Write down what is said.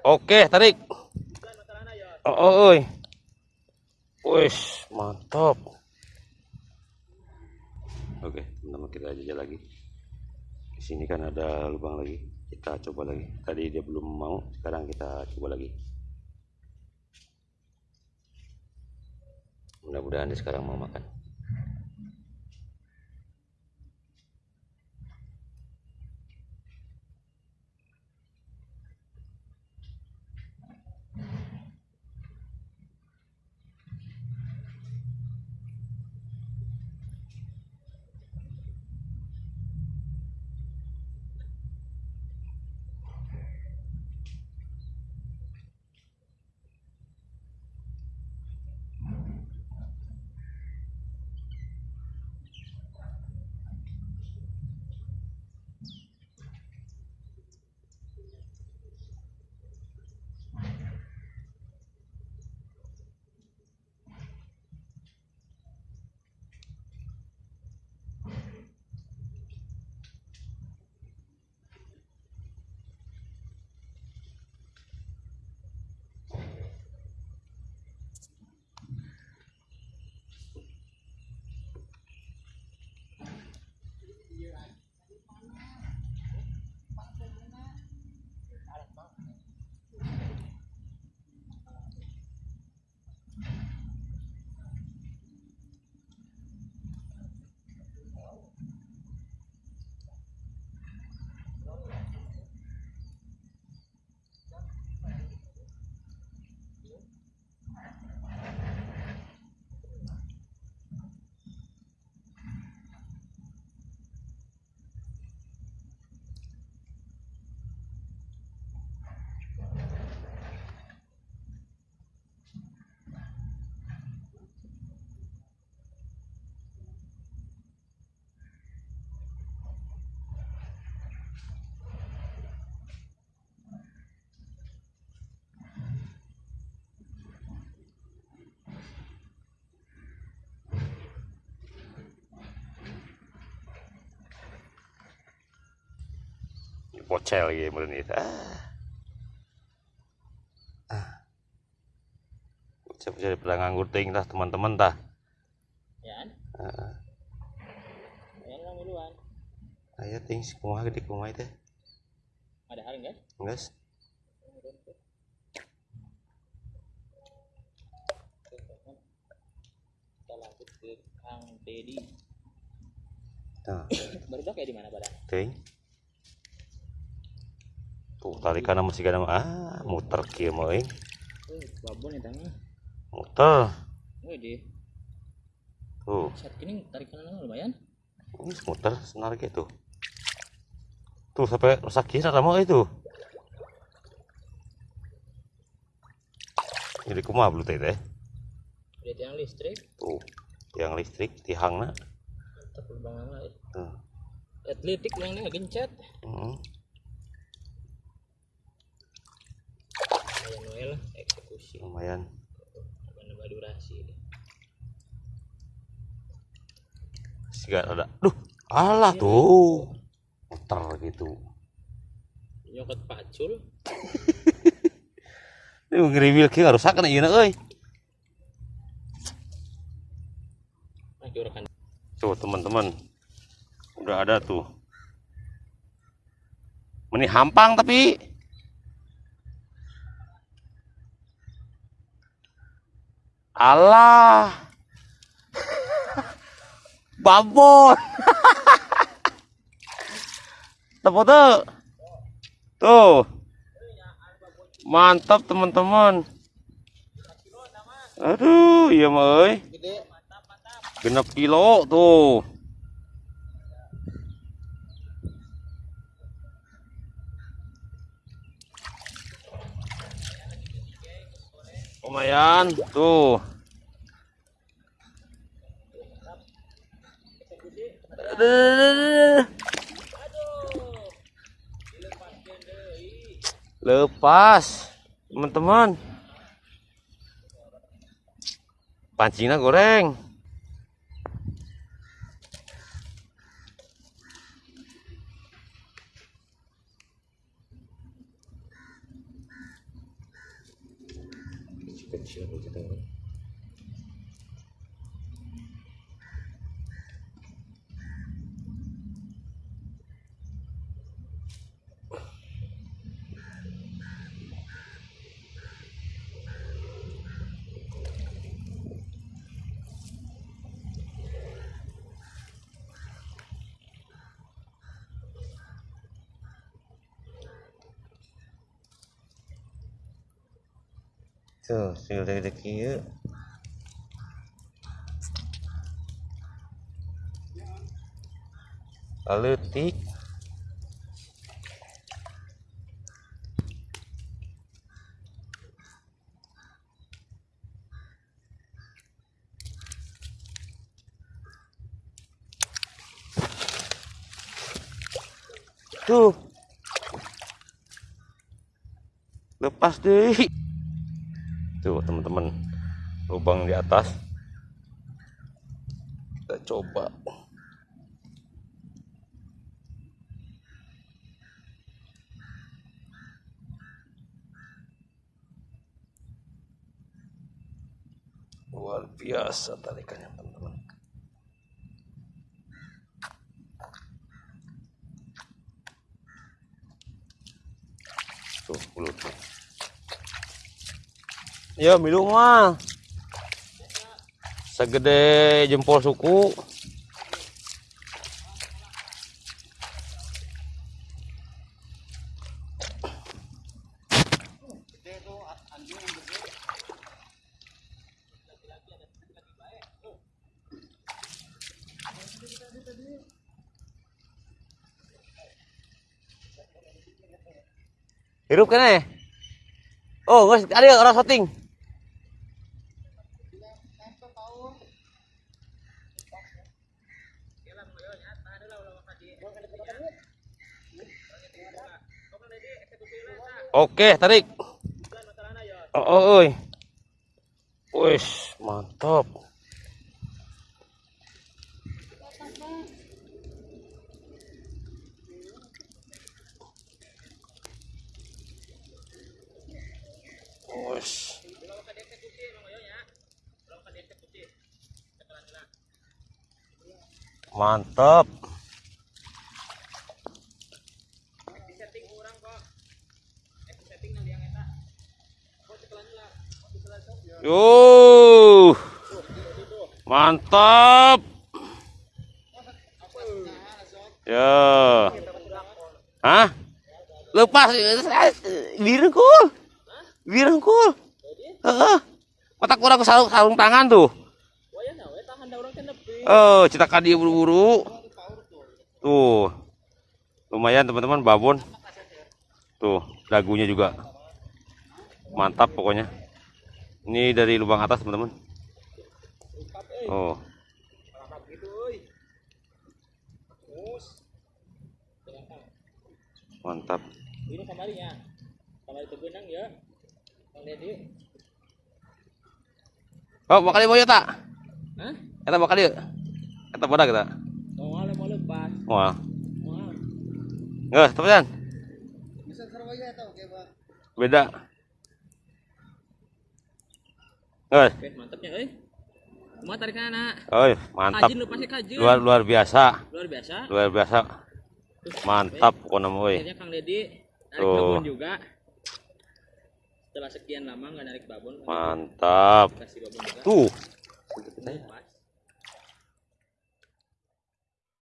Oke, tarik. Oh, oh, oi. Wih, mantap. Oke, teman-teman kita aja lagi. Di sini kan ada lubang lagi. Kita coba lagi. Tadi dia belum mau, sekarang kita coba lagi. Mudah-mudahan dia sekarang mau makan. Bocel lagi meureun ieu. Ah. Ah. Bocel bocel pernah nganggur teuing tah teman-teman tah. Ya kan? Heeh. Yang duluan. Aya teuing si kumaha gede kumaha teh. Ada hal enggak? Geus. Kita lanjut ke Kang Dedi. Nah, Baru kayak di mana badan? teuing. Tuh tarikanna masih kana ah muter euy. Oh, babon ya. Muter. Tuh, saat ini tarikan lumayan. ini muter senar gitu. Tuh sampai rusak kieu mah itu. Jadi kumaha belu teh teh? Yang listrik, Tuh, yang listrik lubang lama. Tuh. Atletik yang ini gencet. Kayak Lah, eksekusi. lumayan. Nambah durasi. Siga ada. Duh, alah tuh. Muter gitu. Nyokot pacul. Ini ngeriwil kieu ngarusakeun ieu euy. Nah. Tuh, teman-teman. Udah ada tuh. Meni hampang tapi Allah. Babon. Tepuk tuh. Tuh. Mantap teman-teman. Aduh, iya mah. Genep kilo tuh. Lumayan tuh. Lepas, teman-teman. Pancingnya goreng. Tuh tinggal dari deki ya Letik Tuh. Lepas deh. Tuh, teman-teman. Lubang di atas. Kita coba. Luar biasa tarikannya, teman-teman. Tuh, mulutnya. Ya, minum mah. Segede jempol suku. Hirup kan eh? Oh, ada orang shooting. Oke, tarik. Oh, oh, oi. Wih, mantap. Mantap. Yo. Mantap. Ya. Hah? Lepas birengkul. Birengkul. Heeh. Otak kurang sarung, sarung tangan tuh. Oh, cita dia buru-buru. Tuh. Lumayan teman-teman babon. Tuh, dagunya juga. Mantap pokoknya. Ini dari lubang atas, teman-teman. Oh. Mantap. ini kamarnya kamar itu benang ya Kang Dedi Oh, bakal mau ya tak? Hah? Kita bakal yuk. Kita bodak kita. mau ngale mau lepas Wah. mau Nggak, teman. Beda. Oke, mantapnya tarik anak. Oh, mantap. Kajin lu pasti kajin. Luar luar biasa. Luar biasa. Luar biasa. Mantap pokoknya woi. Akhirnya Kang Dedi narik Tuh. babon juga. Setelah sekian lama nggak narik babon, Mantap. babon. Tuh,